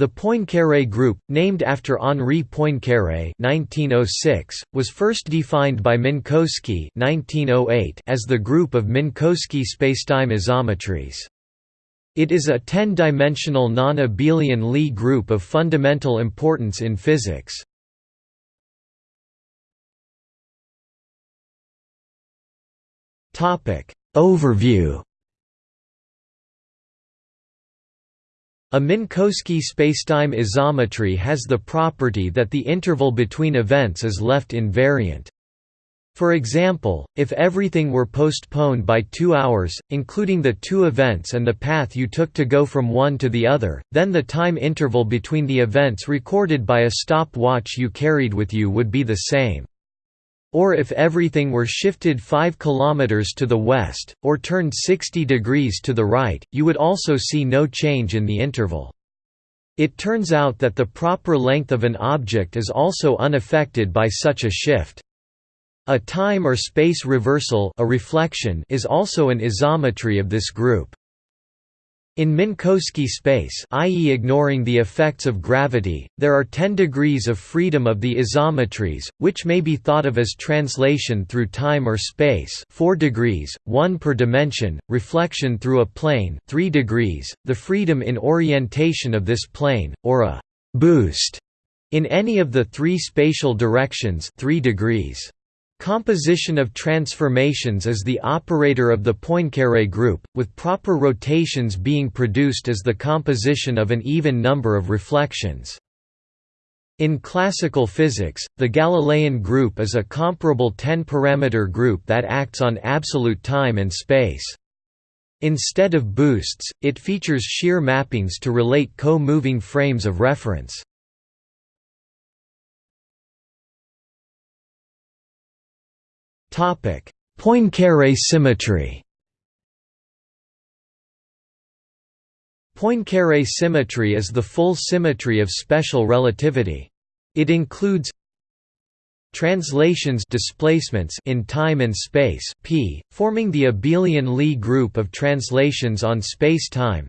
The Poincaré group, named after Henri Poincaré (1906), was first defined by Minkowski (1908) as the group of Minkowski spacetime isometries. It is a 10-dimensional non-abelian Lie group of fundamental importance in physics. Topic Overview A Minkowski spacetime isometry has the property that the interval between events is left invariant. For example, if everything were postponed by two hours, including the two events and the path you took to go from one to the other, then the time interval between the events recorded by a stopwatch you carried with you would be the same. Or if everything were shifted 5 km to the west, or turned 60 degrees to the right, you would also see no change in the interval. It turns out that the proper length of an object is also unaffected by such a shift. A time or space reversal a reflection is also an isometry of this group. In Minkowski space i.e. ignoring the effects of gravity, there are 10 degrees of freedom of the isometries, which may be thought of as translation through time or space 4 degrees, 1 per dimension, reflection through a plane 3 degrees, the freedom in orientation of this plane, or a «boost» in any of the three spatial directions 3 degrees. Composition of transformations is the operator of the Poincaré group, with proper rotations being produced as the composition of an even number of reflections. In classical physics, the Galilean group is a comparable 10-parameter group that acts on absolute time and space. Instead of boosts, it features shear mappings to relate co-moving frames of reference. Poincaré symmetry. Poincaré symmetry is the full symmetry of special relativity. It includes translations displacements in time and space p, forming the abelian Lie group of translations on space-time.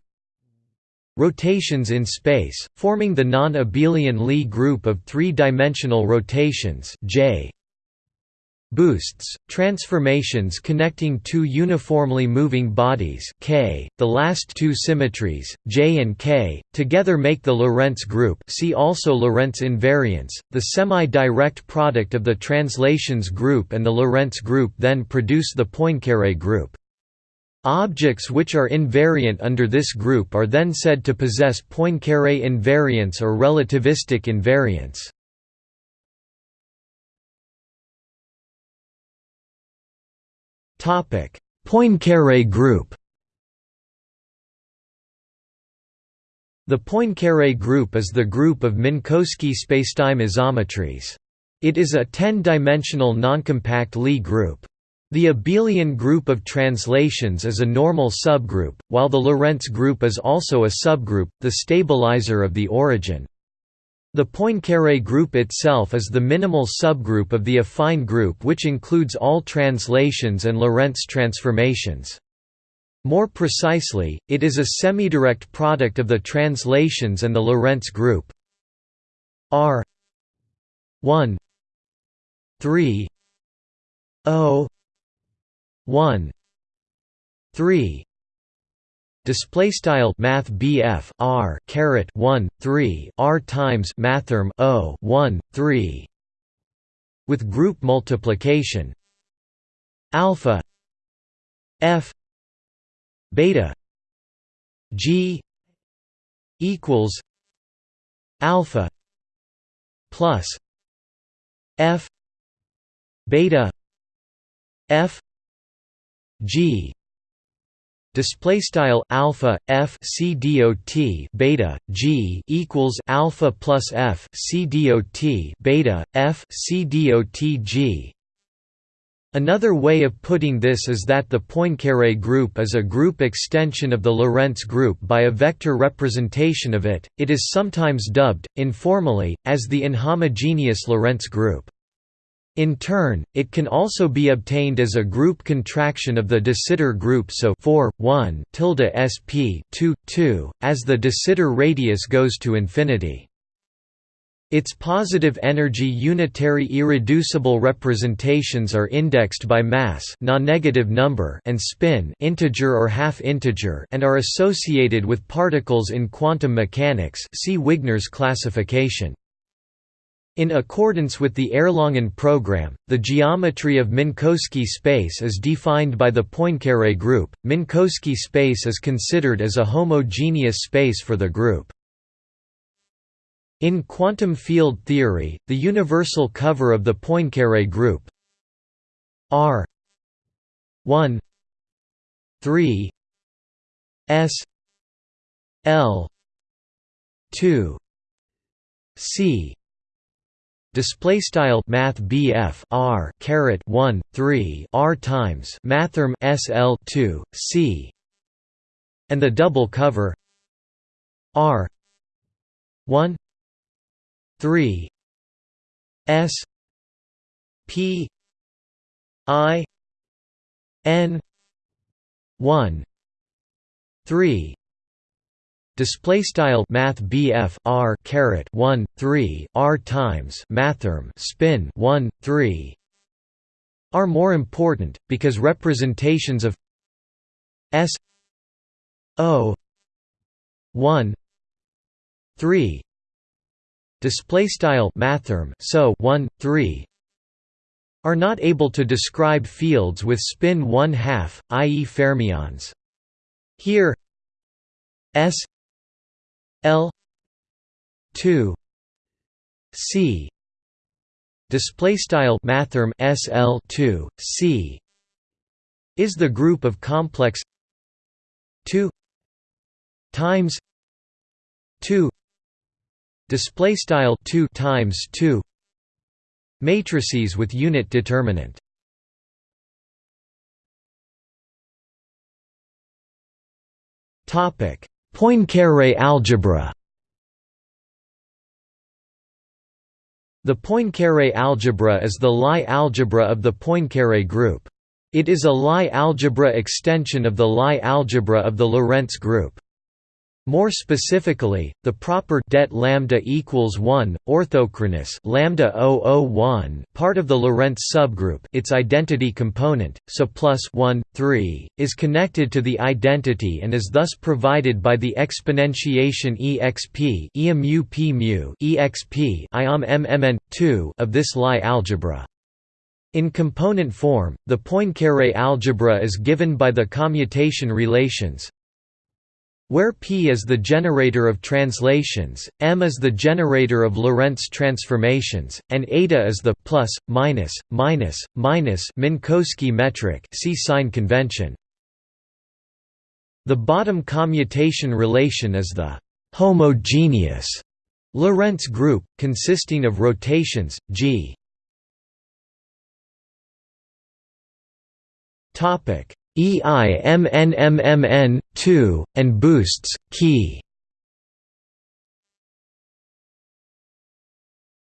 Rotations in space, forming the non-abelian Lie group of three-dimensional rotations j Boosts, transformations connecting two uniformly moving bodies K, the last two symmetries, J and K, together make the Lorentz group see also Lorentz invariance, the semi-direct product of the translations group and the Lorentz group then produce the Poincaré group. Objects which are invariant under this group are then said to possess Poincaré invariance or relativistic invariance. Poincaré group. The Poincaré group is the group of Minkowski spacetime isometries. It is a 10-dimensional noncompact Lie group. The abelian group of translations is a normal subgroup, while the Lorentz group is also a subgroup, the stabilizer of the origin. The Poincaré group itself is the minimal subgroup of the affine group which includes all translations and Lorentz transformations. More precisely, it is a semidirect product of the translations and the Lorentz group R 1 3 0 1 3 Display style Math BF R caret one three R times Mathrm O one three with group multiplication alpha F beta G equals alpha plus F beta F G display style alpha f c dot beta g equals alpha plus f c beta f c dot g Another way of putting this is that the Poincaré group is a group extension of the Lorentz group by a vector representation of it. It is sometimes dubbed informally as the inhomogeneous Lorentz group. In turn, it can also be obtained as a group contraction of the de Sitter group so 4, 1 tilde sp 2, 2, as the de Sitter radius goes to infinity. Its positive energy unitary irreducible representations are indexed by mass non-negative number and spin integer or half integer and are associated with particles in quantum mechanics see Wigner's classification. In accordance with the Erlangen program, the geometry of Minkowski space is defined by the Poincaré group. Minkowski space is considered as a homogeneous space for the group. In quantum field theory, the universal cover of the Poincaré group R 1 3 S L 2 C Display style Math BF R caret one three R times Mathrm SL two C and the double cover R one three S P I N one three display style math BF R caret 1 3 R times mathrm spin 1 3 are more important because representations of S O 1 3 display style mathrm so 1 3 are not able to describe fields with spin 1 half i.e. fermions here S L two C display style mathrm SL two C is the group of complex two times two display style two times two matrices with unit determinant. Topic Poincaré algebra The Poincaré algebra is the Lie algebra of the Poincaré group. It is a Lie algebra extension of the Lie algebra of the Lorentz group. More specifically, the proper det lambda equals 1 orthochronous lambda 001 part of the Lorentz subgroup, its identity component, so plus 1 3 is connected to the identity and is thus provided by the exponentiation exp emu p mu exp iom mmn 2 of this Lie algebra. In component form, the Poincaré algebra is given by the commutation relations where P is the generator of translations, M is the generator of Lorentz transformations, and eta is the plus, minus, minus, minus Minkowski metric see sign convention. The bottom commutation relation is the homogeneous Lorentz group, consisting of rotations, g. EIMNMMN 2 and boosts key.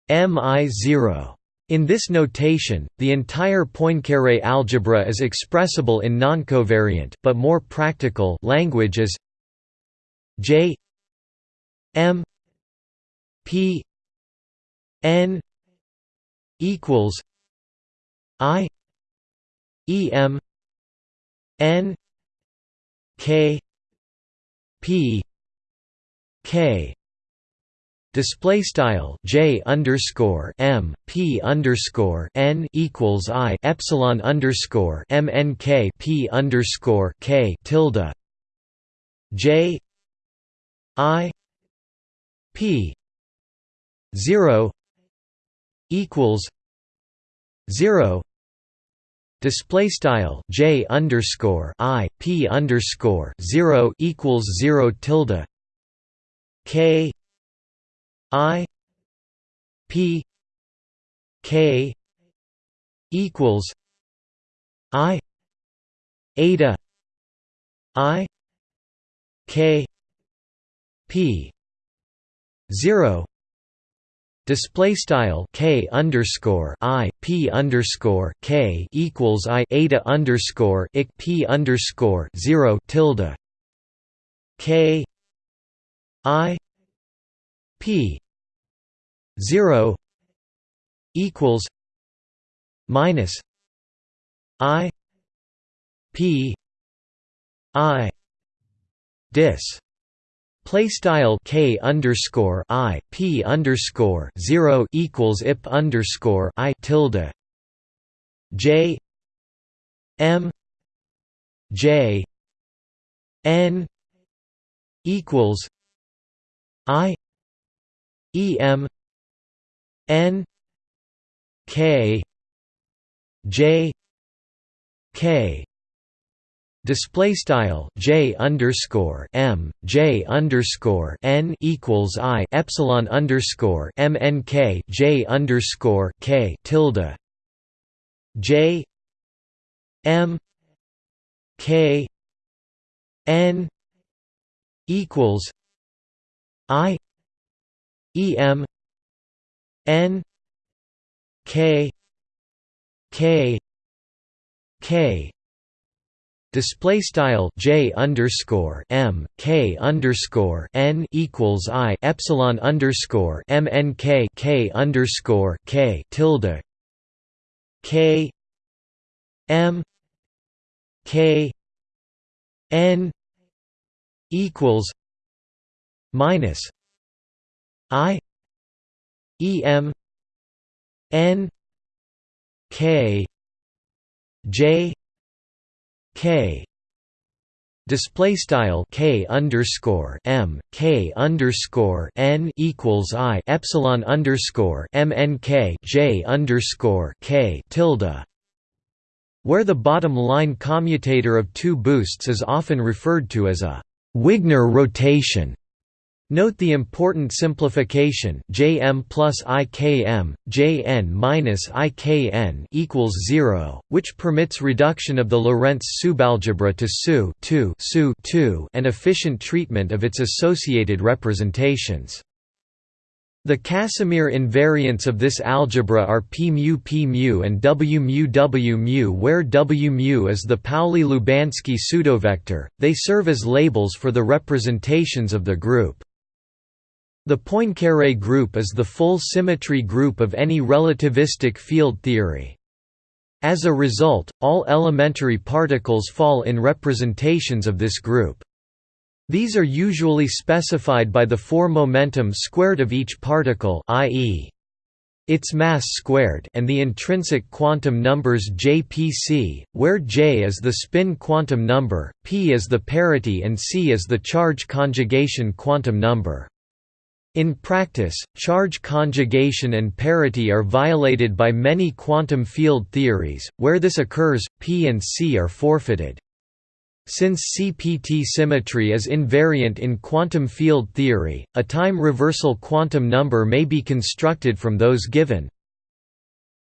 MI0 in this notation, the entire Poincaré algebra is expressible in noncovariant but more practical language as J M P N equals I E M N K P K. Display style J underscore M P underscore N equals I epsilon underscore M N K P underscore K tilde. J I P zero equals zero Display style J underscore I P underscore zero equals zero tilde K I P K equals I eta I K P zero Display style k underscore i p underscore k equals i eta underscore ik p underscore zero tilde k i p zero equals minus i p i dis Play style k underscore i p underscore zero equals ip underscore i tilde. J m j n equals i e m n k j k Display style j underscore m j underscore n equals i epsilon underscore m n k j underscore k tilde. J m k n equals i e m n k k k Display style j underscore m k underscore n equals i epsilon underscore m n k k underscore k tilde k m k n equals minus i e m n k j k. Display style k underscore m k underscore n equals i epsilon underscore m n k j underscore k tilde. Where the bottom line commutator of two boosts is often referred to as a Wigner rotation Note the important simplification Jm plus Ikm, Jn minus Ikn equals 0, which permits reduction of the Lorentz subalgebra to SU 2 SU 2 and efficient treatment of its associated representations. The Casimir invariants of this algebra are p mu p mu and w mu w mu where w mu is the Pauli-Lubanski pseudovector, they serve as labels for the representations of the group. The Poincaré group is the full symmetry group of any relativistic field theory. As a result, all elementary particles fall in representations of this group. These are usually specified by the 4 momentum squared of each particle i.e. its mass squared and the intrinsic quantum numbers jpc, where j is the spin quantum number, p is the parity and c is the charge conjugation quantum number. In practice, charge conjugation and parity are violated by many quantum field theories, where this occurs, P and C are forfeited. Since CPT symmetry is invariant in quantum field theory, a time reversal quantum number may be constructed from those given.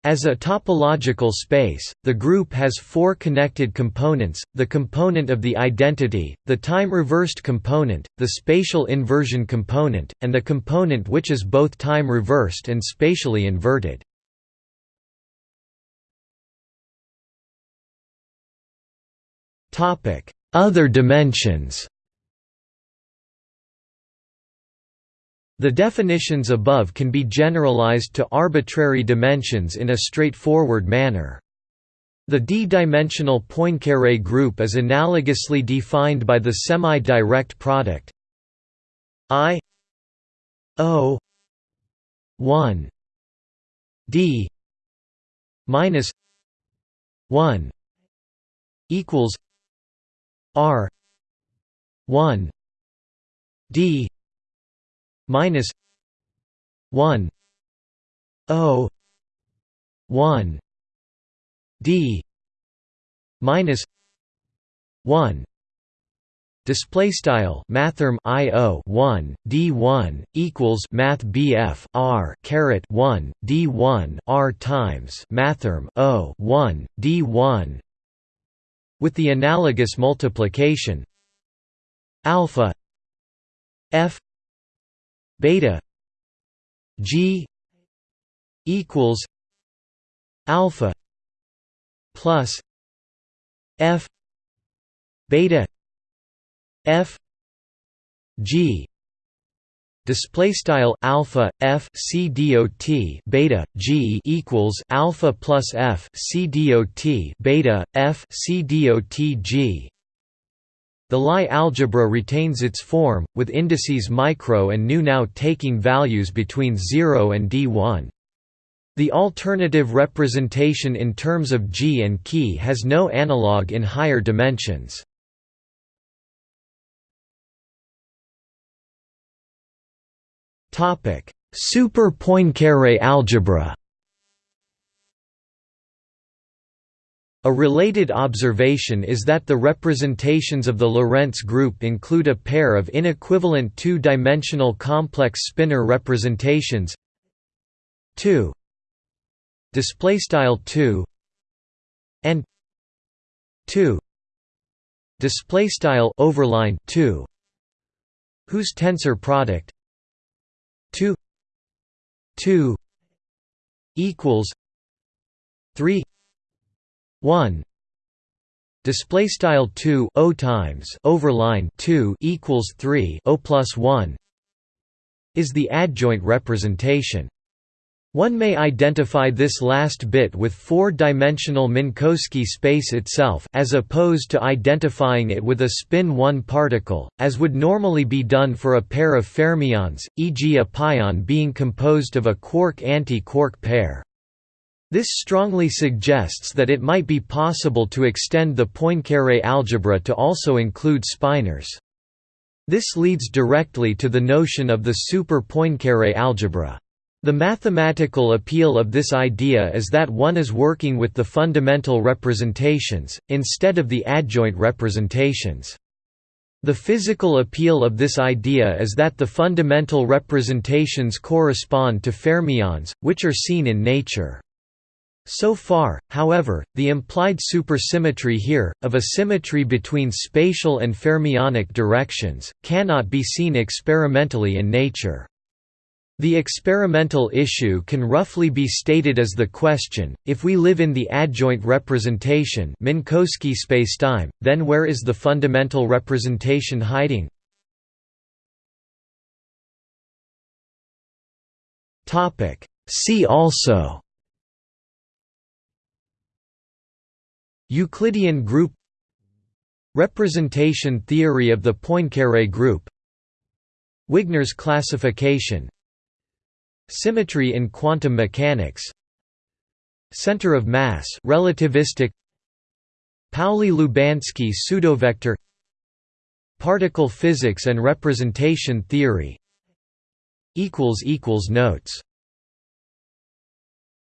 As a topological space, the group has four connected components, the component of the identity, the time-reversed component, the spatial inversion component, and the component which is both time-reversed and spatially inverted. Other dimensions The definitions above can be generalized to arbitrary dimensions in a straightforward manner. The d-dimensional Poincaré group is analogously defined by the semi-direct product I O 1 d minus 1 equals r 1 d minus 1 o 1 d minus 1 Display style mathrm i o 1 d 1 equals math bf r caret 1 d 1 r times mathrm o 1 d 1 with the analogous multiplication alpha f beta g equals alpha plus f beta f g display style alpha f c dot beta g equals alpha plus f c dot beta f c dot g the Lie algebra retains its form, with indices micro and nu now taking values between 0 and d1. The alternative representation in terms of G and key has no analog in higher dimensions. Super Poincaré algebra A related observation is that the representations of the Lorentz group include a pair of inequivalent two-dimensional complex spinor representations. 2 display style 2 and 2 display style overline 2 whose tensor product? 2 2 equals 3 1 display style 2 o times overline 2 equals 3 o plus 1 is the adjoint representation one may identify this last bit with four-dimensional Minkowski space itself as opposed to identifying it with a spin 1 particle, as would normally be done for a pair of fermions, e.g. a pion being composed of a quark-anti-quark pair. This strongly suggests that it might be possible to extend the Poincaré algebra to also include spinors. This leads directly to the notion of the super Poincaré algebra. The mathematical appeal of this idea is that one is working with the fundamental representations, instead of the adjoint representations. The physical appeal of this idea is that the fundamental representations correspond to fermions, which are seen in nature. So far, however, the implied supersymmetry here, of a symmetry between spatial and fermionic directions, cannot be seen experimentally in nature. The experimental issue can roughly be stated as the question, if we live in the adjoint representation Minkowski spacetime, then where is the fundamental representation hiding? See also Euclidean group Representation theory of the Poincaré group Wigner's classification Symmetry in quantum mechanics Center of mass relativistic Pauli-Lubanski pseudovector Particle physics and representation theory Notes